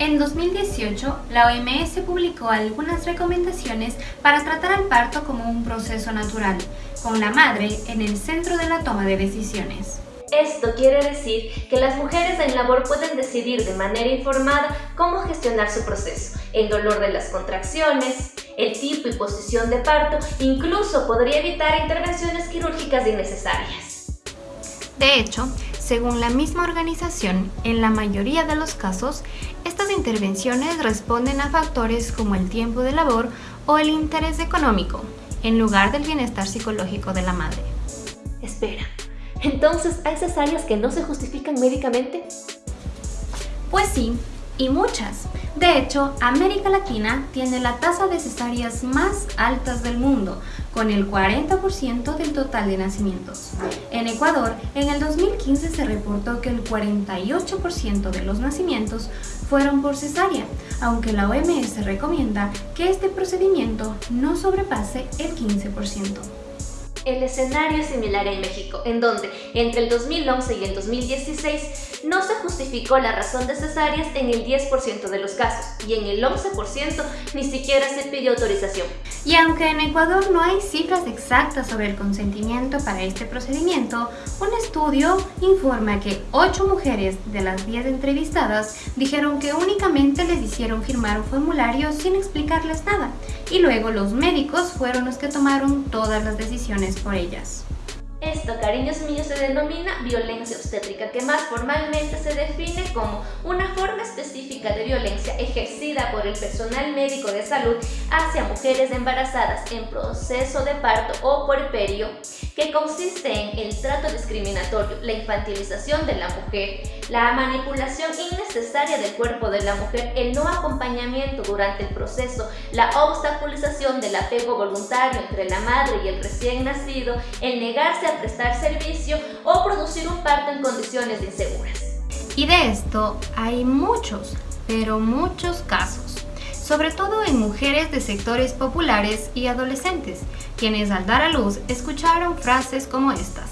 En 2018, la OMS publicó algunas recomendaciones para tratar al parto como un proceso natural, con la madre en el centro de la toma de decisiones. Esto quiere decir que las mujeres en labor pueden decidir de manera informada cómo gestionar su proceso, el dolor de las contracciones, el tipo y posición de parto, incluso podría evitar intervenciones quirúrgicas innecesarias. De hecho, según la misma organización, en la mayoría de los casos, estas intervenciones responden a factores como el tiempo de labor o el interés económico, en lugar del bienestar psicológico de la madre. Espera, ¿entonces hay cesáreas que no se justifican médicamente? Pues sí, y muchas. De hecho, América Latina tiene la tasa de cesáreas más altas del mundo, con el 40% del total de nacimientos. En Ecuador, en el 2015 se reportó que el 48% de los nacimientos fueron por cesárea, aunque la OMS recomienda que este procedimiento no sobrepase el 15%. El escenario es similar en México, en donde entre el 2011 y el 2016 no se justificó la razón de cesáreas en el 10% de los casos y en el 11% ni siquiera se pidió autorización. Y aunque en Ecuador no hay cifras exactas sobre el consentimiento para este procedimiento, un estudio informa que 8 mujeres de las 10 entrevistadas dijeron que únicamente les hicieron firmar un formulario sin explicarles nada, y luego los médicos fueron los que tomaron todas las decisiones por ellas. Esto, cariños míos, se denomina violencia obstétrica, que más formalmente se define como una forma específica de violencia ejercida por el personal médico de salud hacia mujeres embarazadas en proceso de parto o puerperio, que consiste en el trato discriminatorio, la infantilización de la mujer, la manipulación innecesaria del cuerpo de la mujer, el no acompañamiento durante el proceso, la obstaculización del apego voluntario entre la madre y el recién nacido, el negarse a prestar servicio o producir un parto en condiciones inseguras. Y de esto hay muchos, pero muchos casos, sobre todo en mujeres de sectores populares y adolescentes, quienes al dar a luz escucharon frases como estas.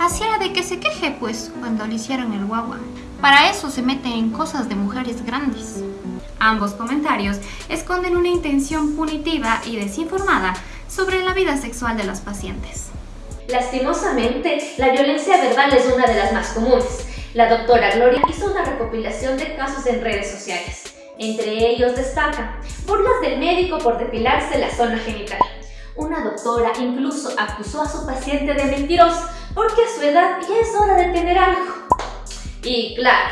Así era de que se queje pues cuando le hicieron el guagua. Para eso se mete en cosas de mujeres grandes. Ambos comentarios esconden una intención punitiva y desinformada sobre la vida sexual de las pacientes. Lastimosamente, la violencia verbal es una de las más comunes. La doctora Gloria hizo una recopilación de casos en redes sociales. Entre ellos destaca burlas del médico por depilarse la zona genital. Una doctora incluso acusó a su paciente de mentiroso porque a su edad ya es hora de tener algo. Y claro,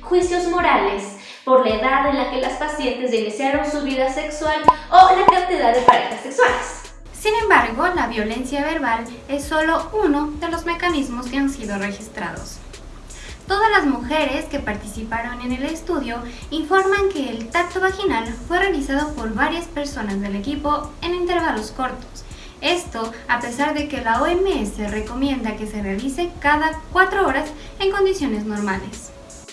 juicios morales por la edad en la que las pacientes iniciaron su vida sexual o la cantidad de parejas sexuales. Sin embargo, la violencia verbal es solo uno de los mecanismos que han sido registrados. Todas las mujeres que participaron en el estudio informan que el tacto vaginal fue realizado por varias personas del equipo en intervalos cortos. Esto a pesar de que la OMS recomienda que se realice cada 4 horas en condiciones normales.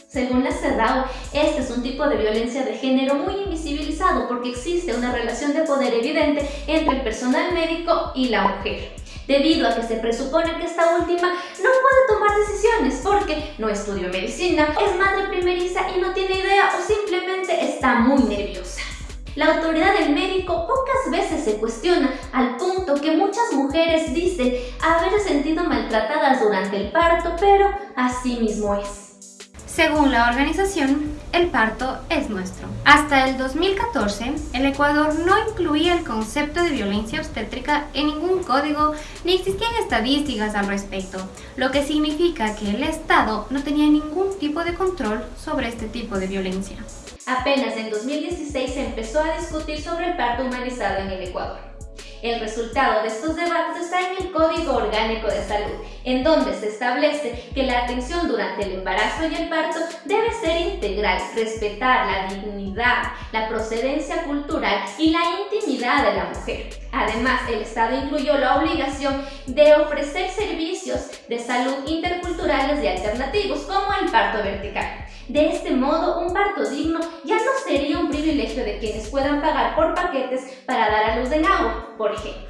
Según la CEDAW, este es un tipo de violencia de género muy invisibilizado porque existe una relación de poder evidente entre el personal médico y la mujer debido a que se presupone que esta última no puede tomar decisiones porque no estudió medicina, es madre primeriza y no tiene idea o simplemente está muy nerviosa. La autoridad del médico pocas veces se cuestiona al punto que muchas mujeres dicen haber sentido maltratadas durante el parto, pero así mismo es. Según la organización, el parto es nuestro. Hasta el 2014, el Ecuador no incluía el concepto de violencia obstétrica en ningún código ni existían estadísticas al respecto, lo que significa que el Estado no tenía ningún tipo de control sobre este tipo de violencia. Apenas en 2016 se empezó a discutir sobre el parto humanizado en el Ecuador. El resultado de estos debates está en el Código Orgánico de Salud, en donde se establece que la atención durante el embarazo y el parto debe ser integral, respetar la dignidad, la procedencia cultural y la intimidad de la mujer. Además, el Estado incluyó la obligación de ofrecer servicios de salud interculturales y alternativos, como el parto vertical. De este modo, un parto digno ya no de quienes puedan pagar por paquetes para dar a luz en agua, por ejemplo.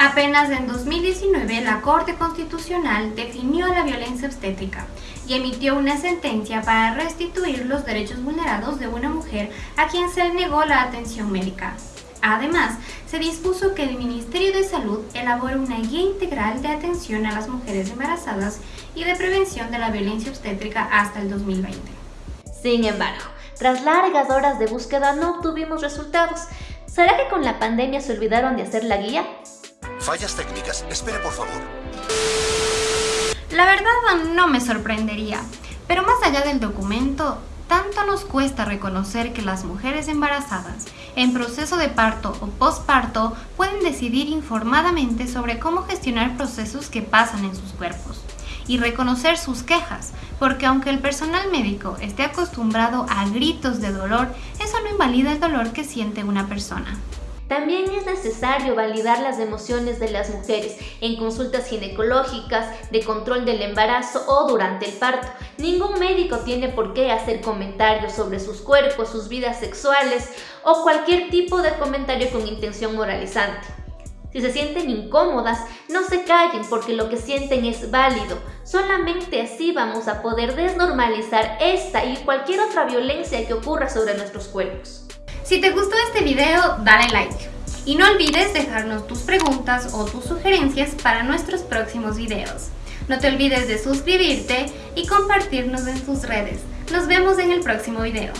Apenas en 2019 la Corte Constitucional definió la violencia obstétrica y emitió una sentencia para restituir los derechos vulnerados de una mujer a quien se le negó la atención médica. Además, se dispuso que el Ministerio de Salud elabore una guía integral de atención a las mujeres embarazadas y de prevención de la violencia obstétrica hasta el 2020. Sin embargo, tras largas horas de búsqueda no obtuvimos resultados. ¿Será que con la pandemia se olvidaron de hacer la guía? Fallas técnicas. Espere, por favor. La verdad no me sorprendería, pero más allá del documento, tanto nos cuesta reconocer que las mujeres embarazadas en proceso de parto o posparto pueden decidir informadamente sobre cómo gestionar procesos que pasan en sus cuerpos y reconocer sus quejas, porque aunque el personal médico esté acostumbrado a gritos de dolor, eso no invalida el dolor que siente una persona. También es necesario validar las emociones de las mujeres en consultas ginecológicas, de control del embarazo o durante el parto. Ningún médico tiene por qué hacer comentarios sobre sus cuerpos, sus vidas sexuales o cualquier tipo de comentario con intención moralizante. Si se sienten incómodas, no se callen porque lo que sienten es válido. Solamente así vamos a poder desnormalizar esta y cualquier otra violencia que ocurra sobre nuestros cuerpos. Si te gustó este video, dale like. Y no olvides dejarnos tus preguntas o tus sugerencias para nuestros próximos videos. No te olvides de suscribirte y compartirnos en tus redes. Nos vemos en el próximo video.